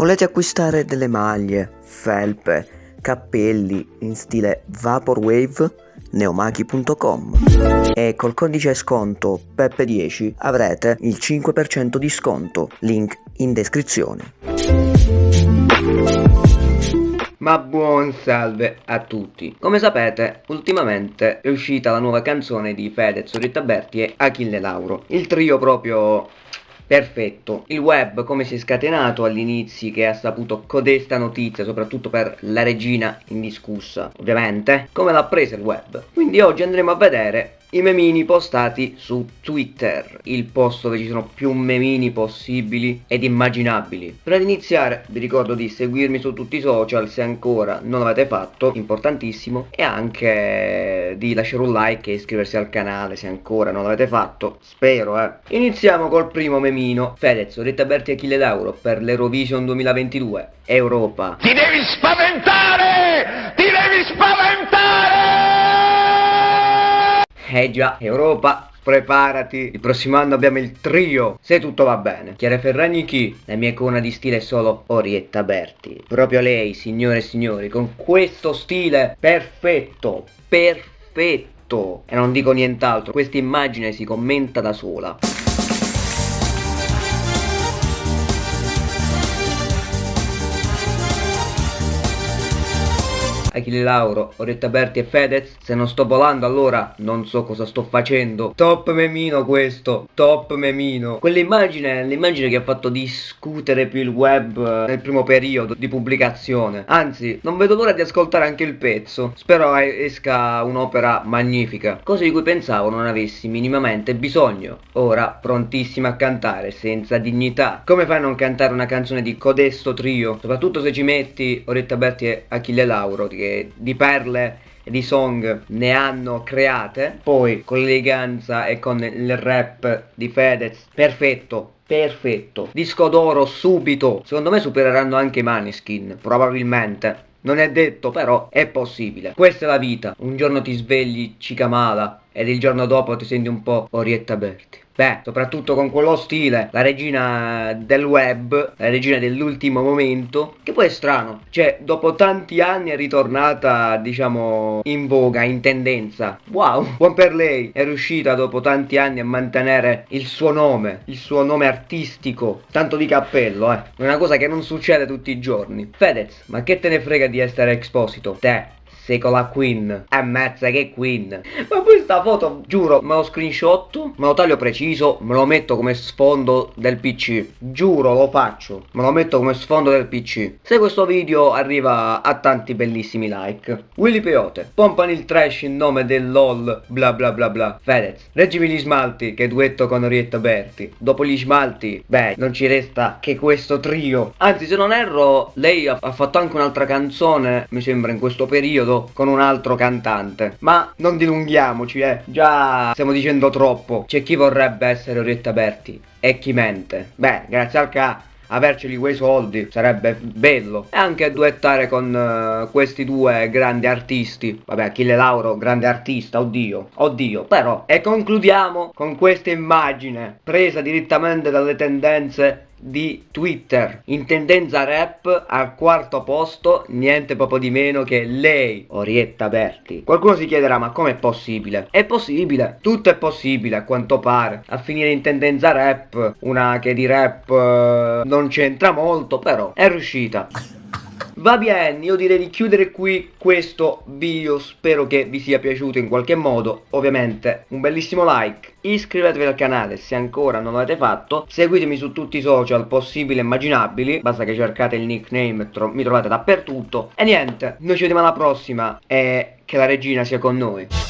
Volete acquistare delle maglie, felpe, cappelli in stile Vaporwave? neomachi.com e col codice sconto PEPPE10 avrete il 5% di sconto, link in descrizione. Ma buon salve a tutti! Come sapete, ultimamente è uscita la nuova canzone di Fedez, Rita Berti e Achille Lauro. Il trio proprio perfetto. Il web come si è scatenato all'inizio che ha saputo codesta notizia, soprattutto per la regina indiscussa, ovviamente, come l'ha presa il web. Quindi oggi andremo a vedere i memini postati su Twitter, il posto dove ci sono più memini possibili ed immaginabili. Prima di iniziare vi ricordo di seguirmi su tutti i social se ancora non l'avete fatto, importantissimo, e anche di lasciare un like e iscriversi al canale se ancora non l'avete fatto, spero eh. Iniziamo col primo memino, Fedez, Rita Berti e Achille Lauro per l'Eurovision 2022, Europa. Ti devi spaventare! Ti devi spaventare! Eh già, Europa, preparati, il prossimo anno abbiamo il trio, se tutto va bene. Chiara Ferragni chi? La mia icona di stile è solo Orietta Berti. Proprio lei, signore e signori, con questo stile perfetto, perfetto. E non dico nient'altro, questa immagine si commenta da sola. Achille Lauro, Oretta Berti e Fedez Se non sto volando allora non so cosa sto facendo. Top memino questo, top memino. Quell'immagine, l'immagine che ha fatto discutere più il web eh, nel primo periodo di pubblicazione. Anzi, non vedo l'ora di ascoltare anche il pezzo. Spero esca un'opera magnifica. Cosa di cui pensavo non avessi minimamente bisogno. Ora prontissima a cantare senza dignità. Come fai a non cantare una canzone di codesto trio? Soprattutto se ci metti Oretta Berti e Achille Lauro che di perle e di song ne hanno create. Poi con l'eleganza e con il rap di Fedez perfetto perfetto. Disco d'oro subito. Secondo me supereranno anche i Maneskin probabilmente. Non è detto però è possibile. Questa è la vita. Un giorno ti svegli cicamala ed il giorno dopo ti senti un po' Orietta Berti Beh, soprattutto con quello stile, la regina del web, la regina dell'ultimo momento, che poi è strano, cioè dopo tanti anni è ritornata, diciamo, in voga, in tendenza. Wow, buon per lei, è riuscita dopo tanti anni a mantenere il suo nome, il suo nome artistico, tanto di cappello, eh. Una cosa che non succede tutti i giorni. Fedez, ma che te ne frega di essere Exposito? Te, sei con la Queen. Ammazza che Queen. Ma questa foto, giuro, me lo screenshot, me lo taglio preciso, me lo metto come sfondo del PC. Giuro, lo faccio. Me lo metto come sfondo del PC. Se questo video arriva a tanti bellissimi like. Willy Peote, pompano il trash in nome del LOL, bla bla bla bla. Fedez, reggimi gli smalti, che duetto con Orietta Berti. Dopo gli smalti, beh, non ci resta che questo trio. Anzi, se non erro, lei ha fatto anche un'altra canzone, mi sembra, in questo periodo con un altro cantante. Ma non dilunghiamoci, eh. Già stiamo dicendo troppo. C'è chi vorrebbe essere Orietta Berti e chi mente. Beh, grazie al ca averceli quei soldi sarebbe bello. E anche duettare con uh, questi due grandi artisti. Vabbè Achille Lauro grande artista oddio oddio. Però e concludiamo con questa immagine presa direttamente dalle tendenze di Twitter. In tendenza rap al quarto posto niente proprio di meno che lei Orietta Berti. Qualcuno si chiederà ma com'è possibile? È possibile tutto è possibile a quanto pare. A finire in tendenza rap una che di rap eh, non c'entra molto però è riuscita. Va bene, io direi di chiudere qui questo video, spero che vi sia piaciuto in qualche modo, ovviamente un bellissimo like, iscrivetevi al canale se ancora non l'avete fatto, seguitemi su tutti i social possibili e immaginabili, basta che cercate il nickname, tro mi trovate dappertutto, e niente, noi ci vediamo alla prossima e che la regina sia con noi.